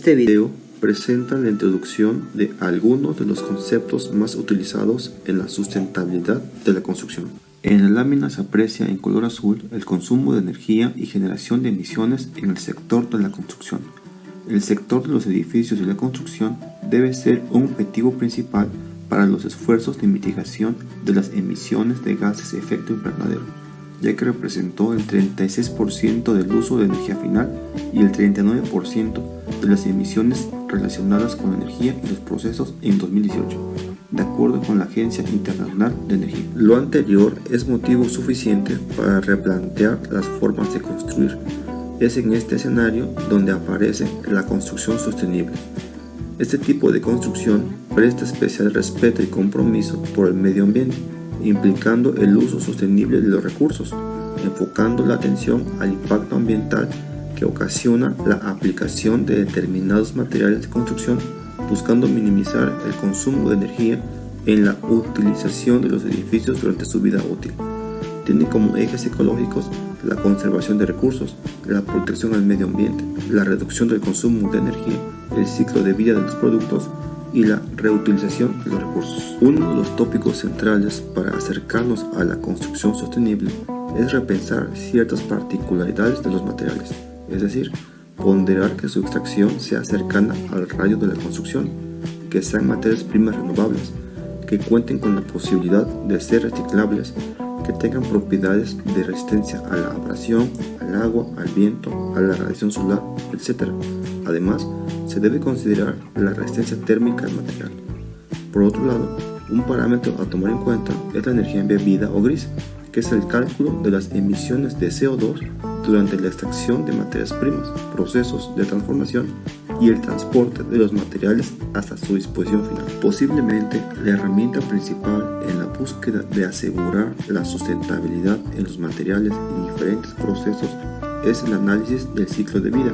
Este video presenta la introducción de algunos de los conceptos más utilizados en la sustentabilidad de la construcción. En la lámina se aprecia en color azul el consumo de energía y generación de emisiones en el sector de la construcción. El sector de los edificios y la construcción debe ser un objetivo principal para los esfuerzos de mitigación de las emisiones de gases de efecto invernadero, ya que representó el 36% del uso de energía final y el 39% de las emisiones relacionadas con la energía y los procesos en 2018, de acuerdo con la Agencia Internacional de Energía. Lo anterior es motivo suficiente para replantear las formas de construir. Es en este escenario donde aparece la construcción sostenible. Este tipo de construcción presta especial respeto y compromiso por el medio ambiente, implicando el uso sostenible de los recursos, enfocando la atención al impacto ambiental que ocasiona la aplicación de determinados materiales de construcción buscando minimizar el consumo de energía en la utilización de los edificios durante su vida útil. Tiene como ejes ecológicos la conservación de recursos, la protección al medio ambiente, la reducción del consumo de energía, el ciclo de vida de los productos y la reutilización de los recursos. Uno de los tópicos centrales para acercarnos a la construcción sostenible es repensar ciertas particularidades de los materiales es decir, ponderar que su extracción sea cercana al rayo de la construcción, que sean materias primas renovables, que cuenten con la posibilidad de ser reciclables, que tengan propiedades de resistencia a la abrasión, al agua, al viento, a la radiación solar, etc. Además, se debe considerar la resistencia térmica del material. Por otro lado, un parámetro a tomar en cuenta es la energía embebida o gris, que es el cálculo de las emisiones de CO2 durante la extracción de materias primas, procesos de transformación y el transporte de los materiales hasta su disposición final. Posiblemente la herramienta principal en la búsqueda de asegurar la sustentabilidad en los materiales y diferentes procesos es el análisis del ciclo de vida,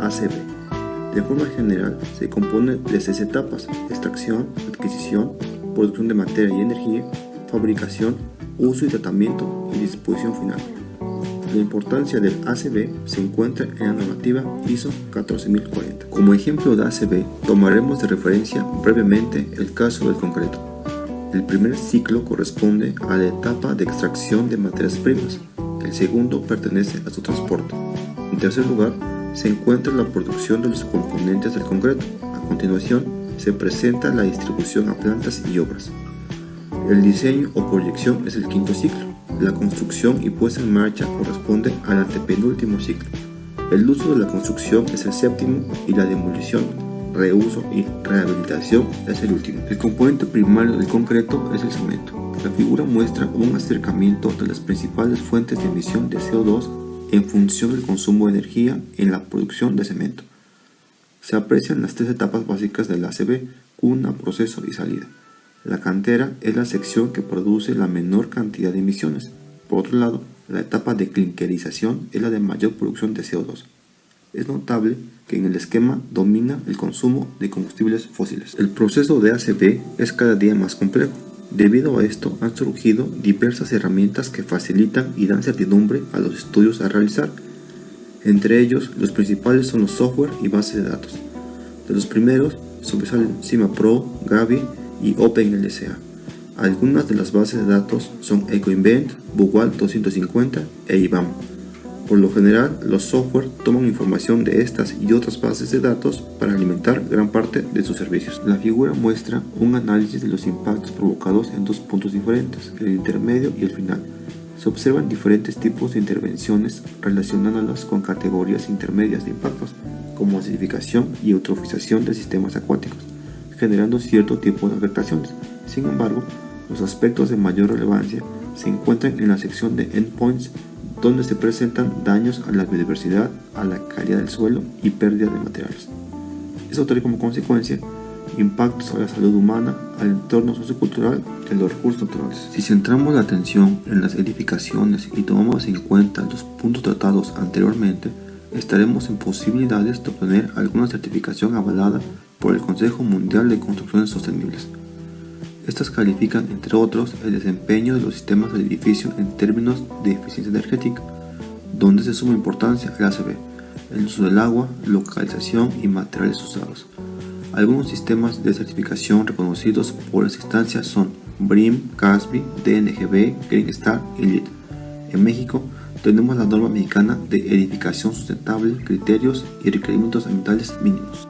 ACV. De forma general se compone de seis etapas, extracción, adquisición, producción de materia y energía, fabricación, uso y tratamiento y disposición final. La importancia del ACB se encuentra en la normativa ISO 14040. Como ejemplo de ACB, tomaremos de referencia brevemente el caso del concreto. El primer ciclo corresponde a la etapa de extracción de materias primas, el segundo pertenece a su transporte. En tercer lugar, se encuentra la producción de los componentes del concreto. A continuación, se presenta la distribución a plantas y obras. El diseño o proyección es el quinto ciclo. La construcción y puesta en marcha corresponde al antepenúltimo ciclo. El uso de la construcción es el séptimo y la demolición, reuso y rehabilitación es el último. El componente primario del concreto es el cemento. La figura muestra un acercamiento de las principales fuentes de emisión de CO2 en función del consumo de energía en la producción de cemento. Se aprecian las tres etapas básicas del ACB, cuna, proceso y salida. La cantera es la sección que produce la menor cantidad de emisiones. Por otro lado, la etapa de clinkerización es la de mayor producción de CO2. Es notable que en el esquema domina el consumo de combustibles fósiles. El proceso de ACB es cada día más complejo. Debido a esto han surgido diversas herramientas que facilitan y dan certidumbre a los estudios a realizar. Entre ellos, los principales son los software y bases de datos. De los primeros sobresalen CIMAPRO, Gavi y OpenLSA. Algunas de las bases de datos son EcoInvent, Bugwal 250 e IBAM. Por lo general, los software toman información de estas y otras bases de datos para alimentar gran parte de sus servicios. La figura muestra un análisis de los impactos provocados en dos puntos diferentes, el intermedio y el final. Se observan diferentes tipos de intervenciones relacionándolas con categorías intermedias de impactos, como acidificación y eutrofización de sistemas acuáticos generando cierto tipo de afectaciones. Sin embargo, los aspectos de mayor relevancia se encuentran en la sección de endpoints donde se presentan daños a la biodiversidad, a la calidad del suelo y pérdida de materiales. Esto trae como consecuencia impactos a la salud humana, al entorno sociocultural y a los recursos naturales. Si centramos la atención en las edificaciones y tomamos en cuenta los puntos tratados anteriormente, estaremos en posibilidades de obtener alguna certificación avalada por el Consejo Mundial de Construcciones Sostenibles. Estas califican, entre otros, el desempeño de los sistemas del edificio en términos de eficiencia energética, donde se suma importancia el ACB, el uso del agua, localización y materiales usados. Algunos sistemas de certificación reconocidos por las instancias son BRIM, CASBI, DNGB, Green Star y LEED. En México tenemos la norma mexicana de edificación sustentable, criterios y requerimientos ambientales mínimos.